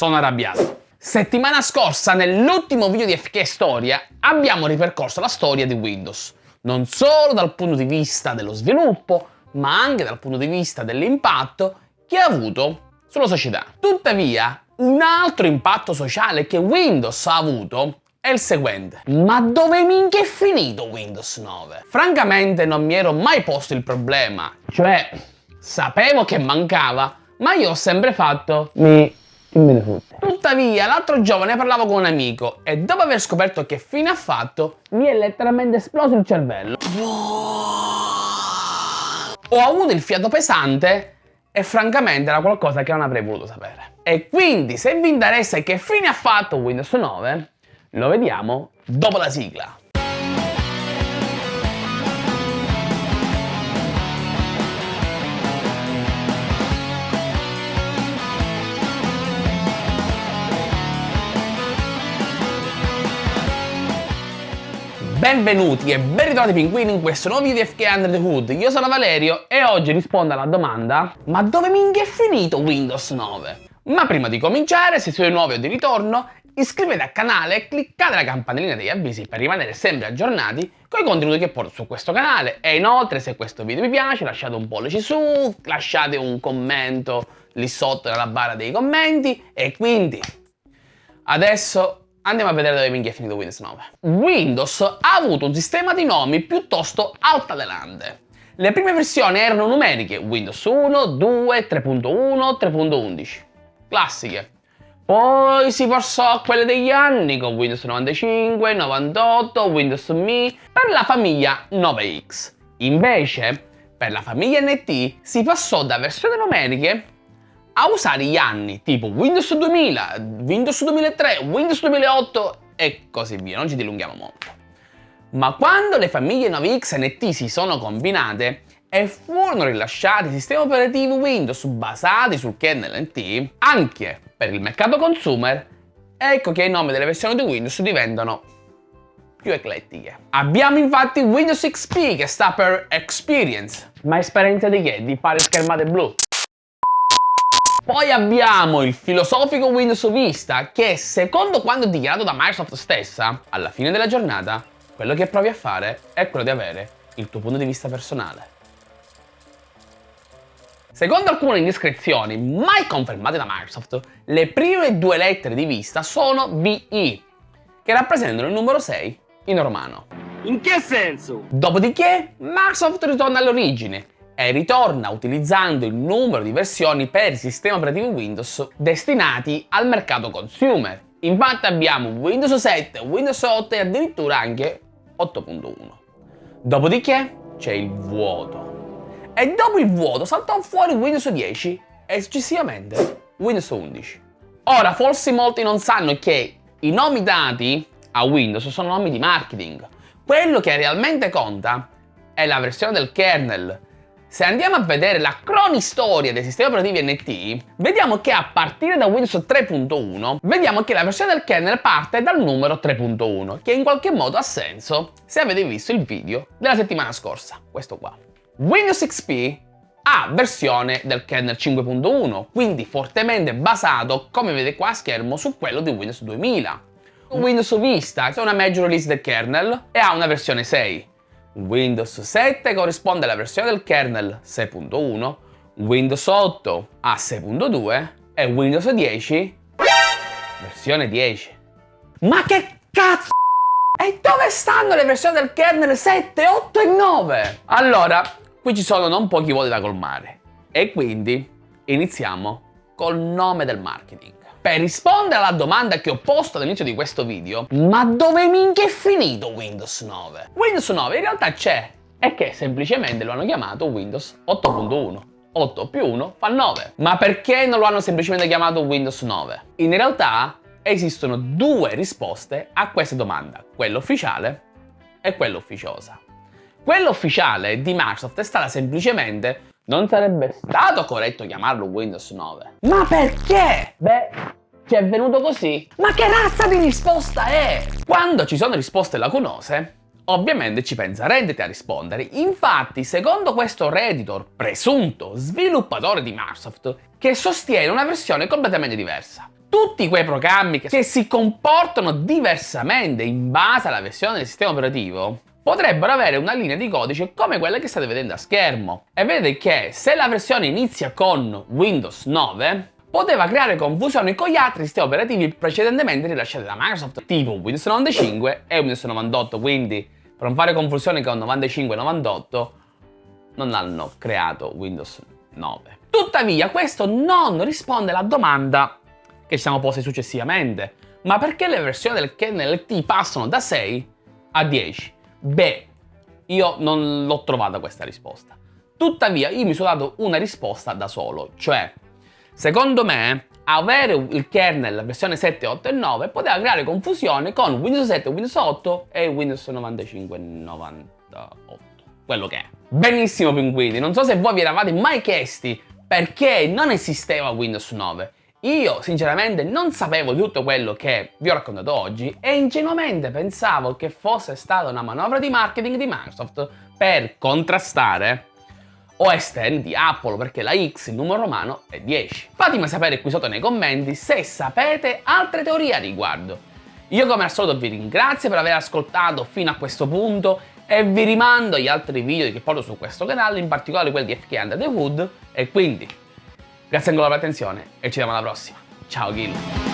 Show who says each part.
Speaker 1: sono arrabbiato. Settimana scorsa, nell'ultimo video di FK Storia, abbiamo ripercorso la storia di Windows, non solo dal punto di vista dello sviluppo, ma anche dal punto di vista dell'impatto che ha avuto sulla società. Tuttavia, un altro impatto sociale che Windows ha avuto è il seguente. Ma dove minchia è finito Windows 9? Francamente non mi ero mai posto il problema, cioè sapevo che mancava, ma io ho sempre fatto mi... Me ne fotte. Tuttavia, l'altro giorno ne parlavo con un amico e dopo aver scoperto che fine ha fatto, mi è letteralmente esploso il cervello. Ho avuto il fiato pesante e francamente era qualcosa che non avrei voluto sapere. E quindi, se vi interessa che fine ha fatto Windows 9, lo vediamo dopo la sigla. Benvenuti e ben ritrovati pinguini in questo nuovo video FK Under the Hood. Io sono Valerio e oggi rispondo alla domanda Ma dove minchia è finito Windows 9? Ma prima di cominciare, se siete nuovi o di ritorno, iscrivetevi al canale e cliccate la campanellina degli avvisi per rimanere sempre aggiornati con i contenuti che porto su questo canale. E inoltre, se questo video vi piace, lasciate un pollice su, lasciate un commento lì sotto nella barra dei commenti e quindi adesso Andiamo a vedere dove minchia è finito Windows 9. Windows ha avuto un sistema di nomi piuttosto altalenante. Le prime versioni erano numeriche, Windows 1, 2, 3.1, 3.11. Classiche. Poi si passò a quelle degli anni con Windows 95, 98, Windows Me per la famiglia 9X. Invece, per la famiglia NT si passò da versioni numeriche a usare gli anni tipo Windows 2000, Windows 2003, Windows 2008 e così via, non ci dilunghiamo molto. Ma quando le famiglie 9X e NT si sono combinate e furono rilasciati sistemi operativi Windows basati sul kernel NT, anche per il mercato consumer, ecco che i nomi delle versioni di Windows diventano più eclettiche. Abbiamo infatti Windows XP che sta per Experience. Ma esperienza di che? Di fare schermate blu. Poi abbiamo il filosofico Windows Vista che secondo quanto dichiarato da Microsoft stessa, alla fine della giornata, quello che provi a fare è quello di avere il tuo punto di vista personale. Secondo alcune indiscrezioni mai confermate da Microsoft, le prime due lettere di Vista sono VI, che rappresentano il numero 6 in romano.
Speaker 2: In che senso?
Speaker 1: Dopodiché Microsoft ritorna all'origine e ritorna utilizzando il numero di versioni per il sistema operativo Windows destinati al mercato consumer. Infatti abbiamo Windows 7, Windows 8 e addirittura anche 8.1. Dopodiché c'è il vuoto. E dopo il vuoto saltò fuori Windows 10 e successivamente Windows 11. Ora, forse molti non sanno che i nomi dati a Windows sono nomi di marketing. Quello che realmente conta è la versione del kernel se andiamo a vedere la cronistoria dei sistemi operativi NT, vediamo che a partire da Windows 3.1, vediamo che la versione del kernel parte dal numero 3.1, che in qualche modo ha senso se avete visto il video della settimana scorsa, questo qua. Windows XP ha versione del kernel 5.1, quindi fortemente basato, come vedete qua a schermo, su quello di Windows 2000. Windows Vista è una major release del kernel e ha una versione 6. Windows 7 corrisponde alla versione del kernel 6.1, Windows 8 a 6.2 e Windows 10 versione 10. Ma che cazzo? E dove stanno le versioni del kernel 7, 8 e 9? Allora, qui ci sono non pochi voti da colmare e quindi iniziamo col nome del marketing. Per rispondere alla domanda che ho posto all'inizio di questo video, ma dove minchia è finito Windows 9? Windows 9 in realtà c'è, è che semplicemente lo hanno chiamato Windows 8.1. 8 più 1 fa 9. Ma perché non lo hanno semplicemente chiamato Windows 9? In realtà esistono due risposte a questa domanda, quella ufficiale e quella ufficiosa. Quella ufficiale di Microsoft è stata semplicemente non sarebbe stato corretto chiamarlo Windows 9. Ma perché? Beh, ci è venuto così. Ma che razza di risposta è? Quando ci sono risposte lacunose, ovviamente ci pensa Reddit a rispondere. Infatti, secondo questo Redditor, presunto sviluppatore di Microsoft, che sostiene una versione completamente diversa. tutti quei programmi che si comportano diversamente in base alla versione del sistema operativo potrebbero avere una linea di codice come quella che state vedendo a schermo. E vedete che se la versione inizia con Windows 9, poteva creare confusione con gli altri sistemi operativi precedentemente rilasciati da Microsoft, tipo Windows 95 e Windows 98, quindi per non fare confusione con 95 e 98 non hanno creato Windows 9. Tuttavia questo non risponde alla domanda che ci siamo posti successivamente, ma perché le versioni del kernel LT passano da 6 a 10? Beh, io non l'ho trovata questa risposta. Tuttavia, io mi sono dato una risposta da solo, cioè, secondo me, avere il kernel versione 7, 8 e 9 poteva creare confusione con Windows 7, Windows 8 e Windows 95 e 98, quello che è. Benissimo, pinguini, non so se voi vi eravate mai chiesti perché non esisteva Windows 9 io sinceramente non sapevo di tutto quello che vi ho raccontato oggi e ingenuamente pensavo che fosse stata una manovra di marketing di Microsoft per contrastare OS X di Apple perché la X in numero romano è 10. Fatemi sapere qui sotto nei commenti se sapete altre teorie a riguardo. Io come al solito vi ringrazio per aver ascoltato fino a questo punto e vi rimando agli altri video che porto su questo canale, in particolare quelli di FK Under the Hood e quindi Grazie ancora per l'attenzione e ci vediamo alla prossima. Ciao Gil!